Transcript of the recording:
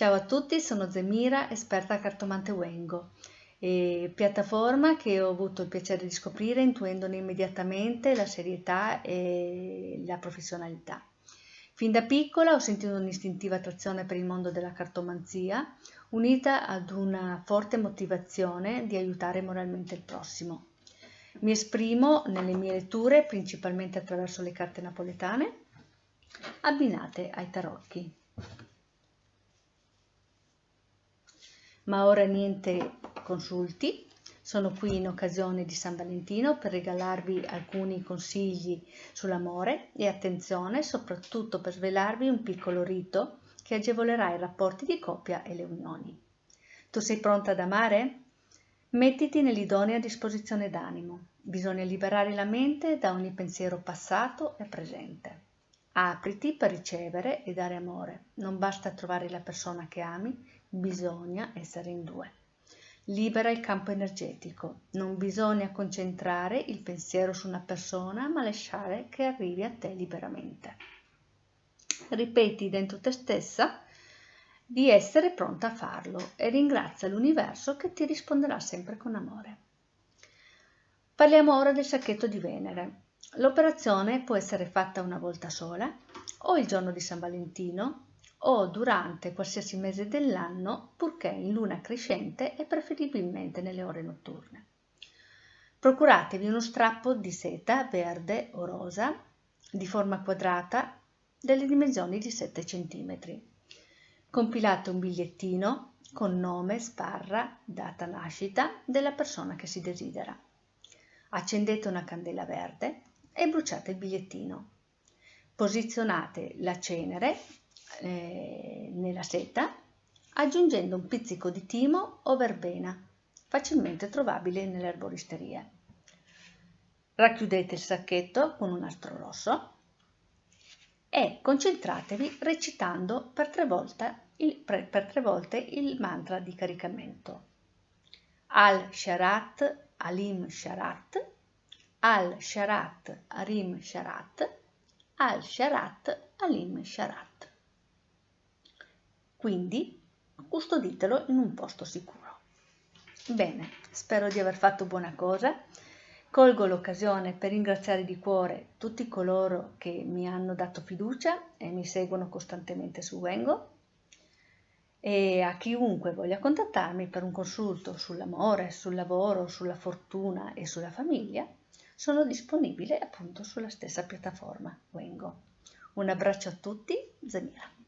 Ciao a tutti, sono Zemira, esperta cartomante Wengo, piattaforma che ho avuto il piacere di scoprire intuendone immediatamente la serietà e la professionalità. Fin da piccola ho sentito un'istintiva attrazione per il mondo della cartomanzia, unita ad una forte motivazione di aiutare moralmente il prossimo. Mi esprimo nelle mie letture principalmente attraverso le carte napoletane, abbinate ai tarocchi. Ma ora niente consulti, sono qui in occasione di San Valentino per regalarvi alcuni consigli sull'amore e attenzione soprattutto per svelarvi un piccolo rito che agevolerà i rapporti di coppia e le unioni. Tu sei pronta ad amare? Mettiti nell'idonea disposizione d'animo. Bisogna liberare la mente da ogni pensiero passato e presente. Apriti per ricevere e dare amore. Non basta trovare la persona che ami, bisogna essere in due. Libera il campo energetico. Non bisogna concentrare il pensiero su una persona, ma lasciare che arrivi a te liberamente. Ripeti dentro te stessa di essere pronta a farlo e ringrazia l'universo che ti risponderà sempre con amore. Parliamo ora del sacchetto di Venere. L'operazione può essere fatta una volta sola o il giorno di San Valentino o durante qualsiasi mese dell'anno purché in luna crescente e preferibilmente nelle ore notturne. Procuratevi uno strappo di seta verde o rosa di forma quadrata delle dimensioni di 7 cm compilate un bigliettino con nome, sbarra, data nascita della persona che si desidera. Accendete una candela verde e bruciate il bigliettino. Posizionate la cenere eh, nella seta aggiungendo un pizzico di timo o verbena, facilmente trovabile nelle erboristerie. Racchiudete il sacchetto con un nastro rosso e concentratevi recitando per tre, il, per tre volte il mantra di caricamento. Al-Sharat Alim Sharat, Al-Sharat Arim Sharat, Al-Sharat Alim Sharat. Quindi custoditelo in un posto sicuro. Bene, spero di aver fatto buona cosa Colgo l'occasione per ringraziare di cuore tutti coloro che mi hanno dato fiducia e mi seguono costantemente su Wengo e a chiunque voglia contattarmi per un consulto sull'amore, sul lavoro, sulla fortuna e sulla famiglia, sono disponibile appunto sulla stessa piattaforma Wengo. Un abbraccio a tutti, Zamira.